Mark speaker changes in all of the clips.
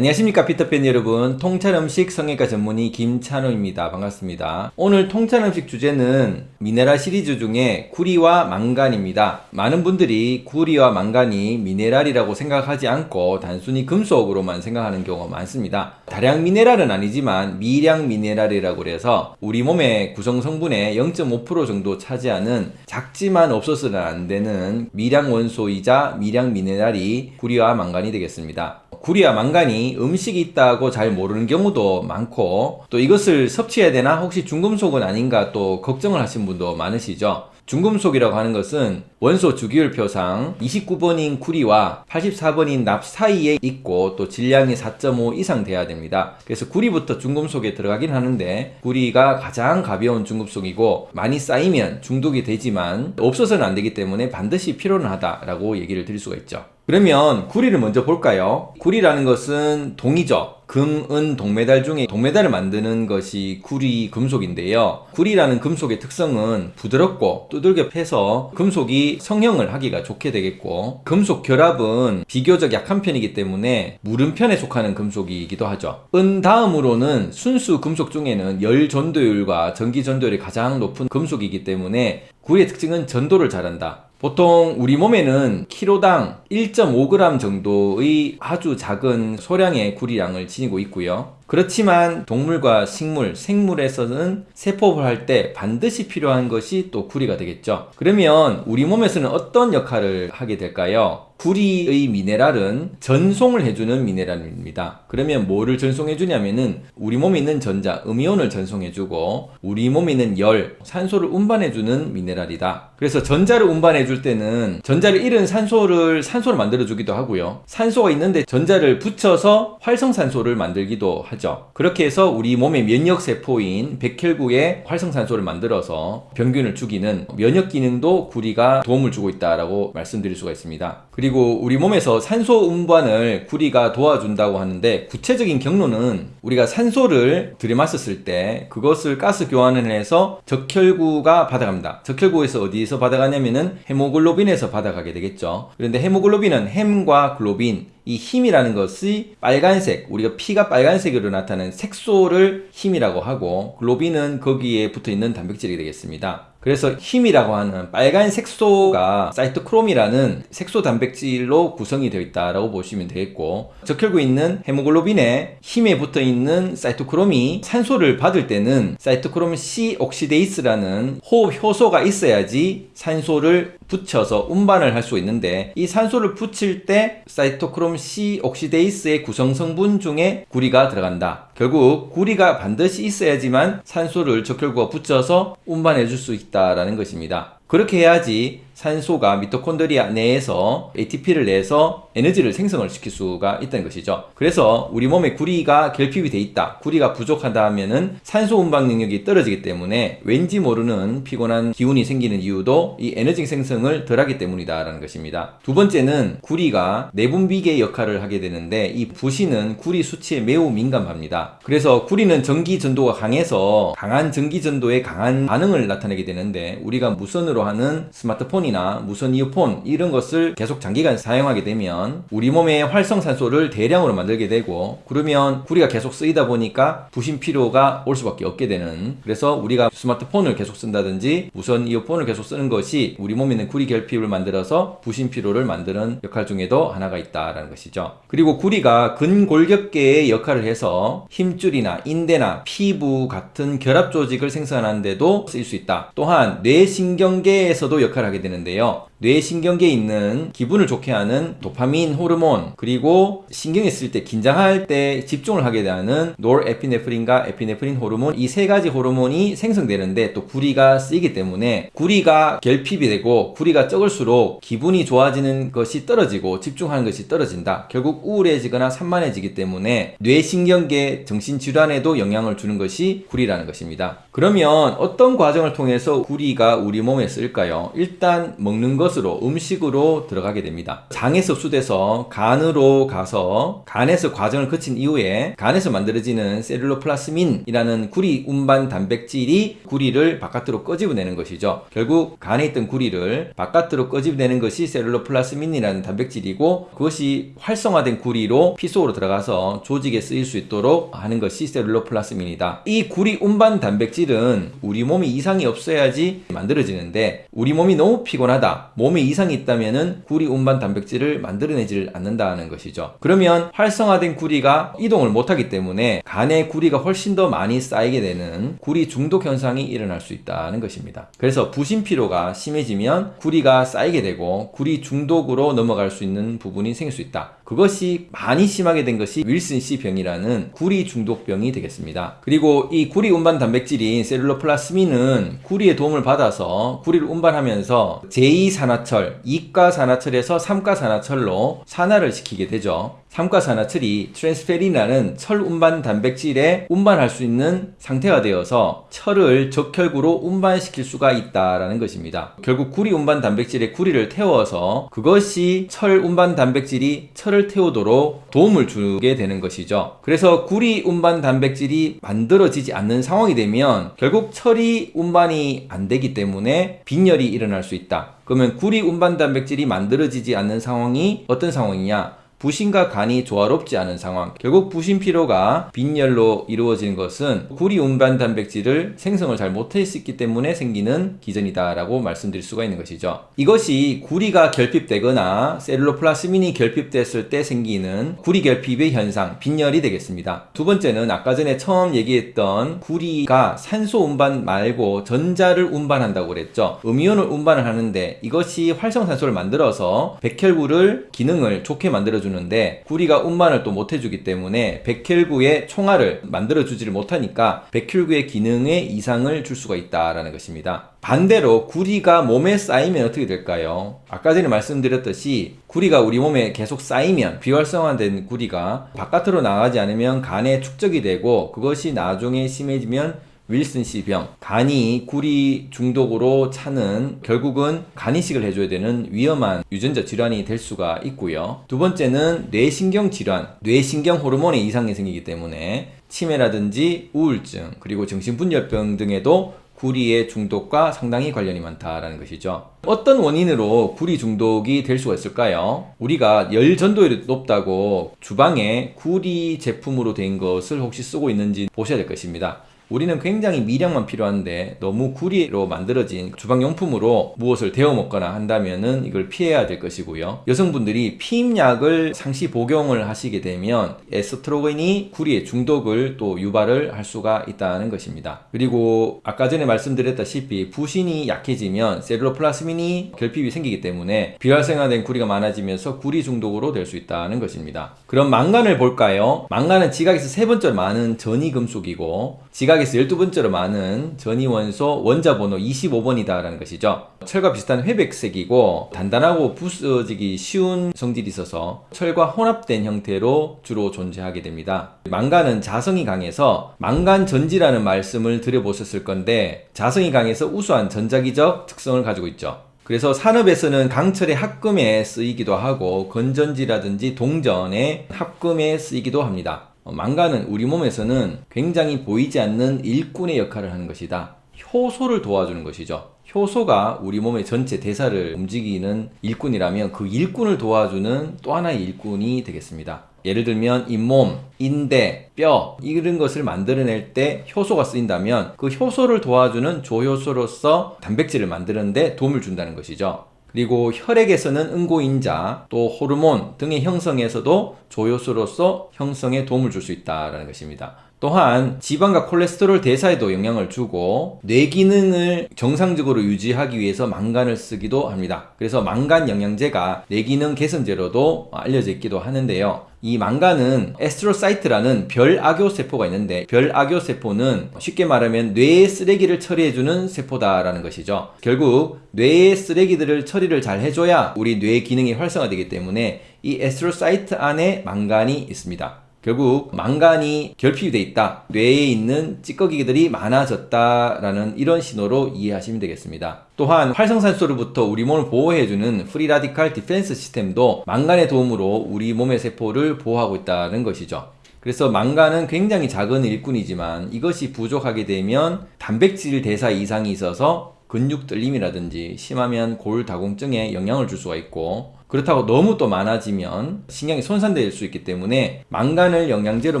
Speaker 1: 안녕하십니까 피터팬 여러분. 통찰음식 성형외과 전문의 김찬호입니다. 반갑습니다. 오늘 통찰음식 주제는 미네랄 시리즈 중에 구리와 망간입니다. 많은 분들이 구리와 망간이 미네랄이라고 생각하지 않고 단순히 금속으로만 생각하는 경우가 많습니다. 다량 미네랄은 아니지만 미량 미네랄이라고 해서 우리 몸의 구성 성분의 0.5% 정도 차지하는 작지만 없어서는 안 되는 미량 원소이자 미량 미네랄이 구리와 망간이 되겠습니다. 구리와 망간이 음식이 있다고 잘 모르는 경우도 많고 또 이것을 섭취해야 되나 혹시 중금속은 아닌가 또 걱정을 하신 분도 많으시죠 중금속이라고 하는 것은 원소 주기율표상 29번인 구리와 84번인 납 사이에 있고 또 질량이 4.5 이상 돼야 됩니다. 그래서 구리부터 중금속에 들어가긴 하는데 구리가 가장 가벼운 중금속이고 많이 쌓이면 중독이 되지만 없어서는 안 되기 때문에 반드시 필요는 하다라고 얘기를 드릴 수가 있죠. 그러면 구리를 먼저 볼까요? 구리라는 것은 동이죠. 금, 은, 동메달 중에 동메달을 만드는 것이 구리 금속인데요. 구리라는 금속의 특성은 부드럽고 두들겨 패서 금속이 성형을 하기가 좋게 되겠고 금속 결합은 비교적 약한 편이기 때문에 무름편에 속하는 금속이기도 하죠. 은 다음으로는 순수 금속 중에는 열 전도율과 전기 전도율이 가장 높은 금속이기 때문에 구리의 특징은 전도를 잘한다. 보통 우리 몸에는 키로당 1.5g 정도의 아주 작은 소량의 구리량을 지니고 있고요. 그렇지만 동물과 식물, 생물에서는 세포를 할 때 반드시 필요한 것이 또 구리가 되겠죠. 그러면 우리 몸에서는 어떤 역할을 하게 될까요? 구리의 미네랄은 전송을 해주는 미네랄입니다. 그러면 뭐를 전송해 주냐면은 우리 몸에 있는 전자, 음이온을 전송해 주고 우리 몸에 있는 열, 산소를 운반해 주는 미네랄이다. 그래서 전자를 운반해 줄 때는 전자를 잃은 산소를 산소 를 만들어 주기도 하고요. 산소가 있는데 전자를 붙여서 활성산소를 만들기도 하죠. 그렇게 해서 우리 몸의 면역 세포인 백혈구에 활성산소를 만들어서 병균을 죽이는 면역 기능도 구리가 도움을 주고 있다라고 말씀드릴 수가 있습니다. 그리고 그리고 우리 몸에서 산소 운반을 구리가 도와준다고 하는데 구체적인 경로는 우리가 산소를 들이마셨을 때 그것을 가스 교환을 해서 적혈구가 받아갑니다. 적혈구에서 어디에서 받아가냐면은 헤모글로빈에서 받아가게 되겠죠. 그런데 헤모글로빈 은 헴과 글로빈 이 헴이라는 것이 빨간색, 우리가 피가 빨간색으로 나타나는 색소를 헴이라고 하고 글로빈은 거기에 붙어 있는 단백질이 되겠습니다. 그래서 헴이라고 하는 빨간 색소가 사이토크롬이라는 색소 단백질로 구성이 되어 있다고 보시면 되겠고 적혈구에 있는 헤모글로빈에 헴에 붙어 있는 사이토크롬이 산소를 받을 때는 사이토크롬 C oxidase라는 호흡 효소가 있어야지 산소를 붙여서 운반을 할 수 있는데 이 산소를 붙일 때 사이토크롬 C oxidase의 구성 성분 중에 구리가 들어간다. 결국 구리가 반드시 있어야지만 산소를 적혈구가 붙여서 운반해 줄 수 있다라는 것입니다. 그렇게 해야지 산소가 미토콘드리아 내에서 ATP를 내서 에너지를 생성을 시킬 수가 있다는 것이죠. 그래서 우리 몸에 구리가 결핍이 돼 있다. 구리가 부족하다 하면은 산소 운반 능력이 떨어지기 때문에 왠지 모르는 피곤한 기운이 생기는 이유도 이 에너지 생성을 덜하기 때문이다라는 것입니다. 두 번째는 구리가 내분비계 역할을 하게 되는데 이 부신은 구리 수치에 매우 민감합니다. 그래서 구리는 전기 전도가 강해서 강한 전기 전도에 강한 반응을 나타내게 되는데 우리가 무선으로 하는 스마트폰이 스마트폰이나 무선 이어폰 이런 것을 계속 장기간 사용하게 되면 우리 몸의 활성산소를 대량으로 만들게 되고 그러면 구리가 계속 쓰이다 보니까 부신 필요가 올 수밖에 없게 되는 그래서 우리가 스마트폰을 계속 쓴다든지 무선 이어폰을 계속 쓰는 것이 우리 몸에 있는 구리 결핍을 만들어서 부신 피로를 만드는 역할 중에도 하나가 있다라는 것이죠. 그리고 구리가 근골격계의 역할을 해서 힘줄이나 인대나 피부 같은 결합 조직을 생산하는 데도 쓰일 수 있다. 또한 뇌신경계에서도 역할을 하게 되는 되는데요. 뇌신경계에 있는 기분을 좋게 하는 도파민 호르몬 그리고 신경이 쓸 때 긴장할 때 집중을 하게 되는 노르에피네프린과 에피네프린 호르몬 이 세 가지 호르몬이 생성되는데 또 구리가 쓰이기 때문에 구리가 결핍이 되고 구리가 적을수록 기분이 좋아지는 것이 떨어지고 집중하는 것이 떨어진다. 결국 우울해지거나 산만해지기 때문에 뇌신경계 정신질환에도 영향을 주는 것이 구리라는 것입니다. 그러면 어떤 과정을 통해서 구리가 우리 몸에 쓸까요? 일단 먹는 것 것으로 음식으로 들어가게 됩니다. 장에서 흡수돼서 간으로 가서 간에서 과정을 거친 이후에 간에서 만들어지는 셀룰로플라스민이라는 구리 운반 단백질이 구리를 바깥으로 꺼집어내는 것이죠. 결국 간에 있던 구리를 바깥으로 꺼집어내는 것이 셀룰로플라스민이라는 단백질이고 그것이 활성화된 구리로 피 속으로 들어가서 조직에 쓰일 수 있도록 하는 것이 셀룰로플라스민이다. 이 구리 운반 단백질은 우리 몸이 이상이 없어야지 만들어지는데 우리 몸이 너무 피곤하다. 몸에 이상이 있다면은 구리 운반 단백질을 만들어내질 않는다는 것이죠. 그러면 활성화된 구리가 이동을 못하기 때문에 간에 구리가 훨씬 더 많이 쌓이게 되는 구리 중독 현상이 일어날 수 있다는 것입니다. 그래서 부신 피로가 심해지면 구리가 쌓이게 되고 구리 중독으로 넘어갈 수 있는 부분이 생길 수 있다. 그것이 많이 심하게 된 것이 윌슨 씨 병이라는 구리 중독병이 되겠습니다. 그리고 이 구리 운반 단백질인 세룰로플라스민은 구리의 도움을 받아서 구리를 운반하면서 제2산화철, 2가산화철에서 3가산화철로 산화를 시키게 되죠. 삼가산화철이 트랜스페린이라는 철 운반 단백질에 운반할 수 있는 상태가 되어서 철을 적혈구로 운반시킬 수가 있다라는 것입니다. 결국 구리 운반 단백질에 구리를 태워서 그것이 철 운반 단백질이 철을 태우도록 도움을 주게 되는 것이죠. 그래서 구리 운반 단백질이 만들어지지 않는 상황이 되면 결국 철이 운반이 안 되기 때문에 빈혈이 일어날 수 있다. 그러면 구리 운반 단백질이 만들어지지 않는 상황이 어떤 상황이냐? 부신과 간이 조화롭지 않은 상황. 결국 부신 피로가 빈혈로 이루어지는 것은 구리 운반 단백질을 생성을 잘 못했기 때문에 생기는 기전이다 라고 말씀드릴 수가 있는 것이죠. 이것이 구리가 결핍되거나 셀룰로플라스민이 결핍됐을 때 생기는 구리 결핍의 현상 빈혈이 되겠습니다. 두 번째는 아까 전에 처음 얘기했던 구리가 산소 운반 말고 전자를 운반한다고 그랬죠. 음이온을 운반을 하는데 이것이 활성산소를 만들어서 백혈구를 기능을 좋게 만들어주는 해주는데 구리가 운반을 또 못해주기 때문에 백혈구의 총알을 만들어주지를 못하니까 백혈구의 기능에 이상을 줄 수가 있다라는 것입니다. 반대로 구리가 몸에 쌓이면 어떻게 될까요? 아까 전에 말씀드렸듯이 구리가 우리 몸에 계속 쌓이면 비활성화된 구리가 바깥으로 나가지 않으면 간에 축적이 되고 그것이 나중에 심해지면 윌슨 씨 병, 간이 구리 중독으로 차는 결국은 간 이식을 해줘야 되는 위험한 유전자 질환이 될 수가 있고요. 두 번째는 뇌신경 질환, 뇌신경 호르몬의 이상이 생기기 때문에 치매라든지 우울증, 그리고 정신분열병 등에도 구리의 중독과 상당히 관련이 많다라는 것이죠. 어떤 원인으로 구리 중독이 될 수가 있을까요? 우리가 열 전도율이 높다고 주방에 구리 제품으로 된 것을 혹시 쓰고 있는지 보셔야 될 것입니다. 우리는 굉장히 미량만 필요한데 너무 구리로 만들어진 주방용품으로 무엇을 데워 먹거나 한다면 은 이걸 피해야 될 것이고요. 여성분들이 피임약을 상시 복용을 하시게 되면 에스트로겐이 구리의 중독을 또 유발을 할 수가 있다는 것입니다. 그리고 아까 전에 말씀드렸다시피 부신이 약해지면 셀룰로플라스민이 결핍이 생기기 때문에 비활성화된 구리가 많아지면서 구리 중독으로 될 수 있다는 것입니다. 그럼 망간을 볼까요? 망간은 지각에서 세 번째로 많은 전이 금속이고 지각 지각에서 12번째로 많은 전이원소 원자번호 25번이다라는 것이죠. 철과 비슷한 회백색이고 단단하고 부서지기 쉬운 성질이 있어서 철과 혼합된 형태로 주로 존재하게 됩니다. 망간은 자성이 강해서 망간 전지라는 말씀을 들어보셨을 건데 자성이 강해서 우수한 전자기적 특성을 가지고 있죠. 그래서 산업에서는 강철의 합금에 쓰이기도 하고 건전지라든지 동전의 합금에 쓰이기도 합니다. 어, 망가는 우리 몸에서는 굉장히 보이지 않는 일꾼의 역할을 하는 것이다. 효소를 도와주는 것이죠. 효소가 우리 몸의 전체 대사를 움직이는 일꾼이라면 그 일꾼을 도와주는 또 하나의 일꾼이 되겠습니다. 예를 들면 잇몸, 인대, 뼈 이런 것을 만들어낼 때 효소가 쓰인다면 그 효소를 도와주는 조효소로서 단백질을 만드는 데 도움을 준다는 것이죠. 그리고 혈액에서는 응고인자, 또 호르몬 등의 형성에서도 조효소로서 형성에 도움을 줄 수 있다는 것입니다. 또한 지방과 콜레스테롤 대사에도 영향을 주고 뇌 기능을 정상적으로 유지하기 위해서 망간을 쓰기도 합니다. 그래서 망간 영양제가 뇌 기능 개선제로도 알려져 있기도 하는데요. 이 망간은 astrocyte라는 별아교 세포가 있는데 별아교 세포는 쉽게 말하면 뇌의 쓰레기를 처리해주는 세포다라는 것이죠. 결국 뇌의 쓰레기들을 처리를 잘 해줘야 우리 뇌 기능이 활성화되기 때문에 이 astrocyte 안에 망간이 있습니다. 결국 망간이 결핍이 돼 있다. 뇌에 있는 찌꺼기들이 많아졌다라는 이런 신호로 이해하시면 되겠습니다. 또한 활성산소로부터 우리 몸을 보호해주는 free radical defense 시스템도 망간의 도움으로 우리 몸의 세포를 보호하고 있다는 것이죠. 그래서 망간은 굉장히 작은 일꾼이지만 이것이 부족하게 되면 단백질 대사 이상이 있어서 근육 떨림이라든지 심하면 골다공증에 영향을 줄 수가 있고 그렇다고 너무 또 많아지면 신경이 손상될 수 있기 때문에 망간을 영양제로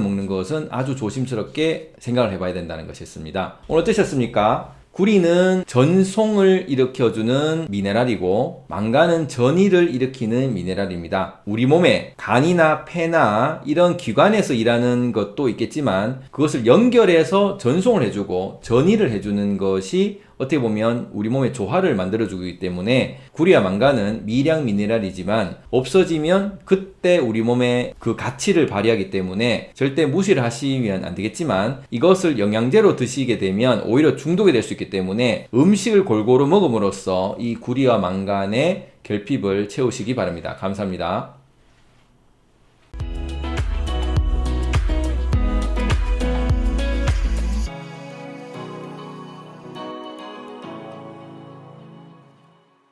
Speaker 1: 먹는 것은 아주 조심스럽게 생각을 해봐야 된다는 것이었습니다. 오늘 어떠셨습니까? 구리는 전송을 일으켜주는 미네랄이고 망간은 전이를 일으키는 미네랄입니다. 우리 몸에 간이나 폐나 이런 기관에서 일하는 것도 있겠지만 그것을 연결해서 전송을 해주고 전이를 해주는 것이 어떻게 보면 우리 몸의 조화를 만들어주기 때문에 구리와 망간은 미량 미네랄이지만 없어지면 그때 우리 몸의 그 가치를 발휘하기 때문에 절대 무시를 하시면 안 되겠지만 이것을 영양제로 드시게 되면 오히려 중독이 될 수 있기 때문에 음식을 골고루 먹음으로써 이 구리와 망간의 결핍을 채우시기 바랍니다. 감사합니다.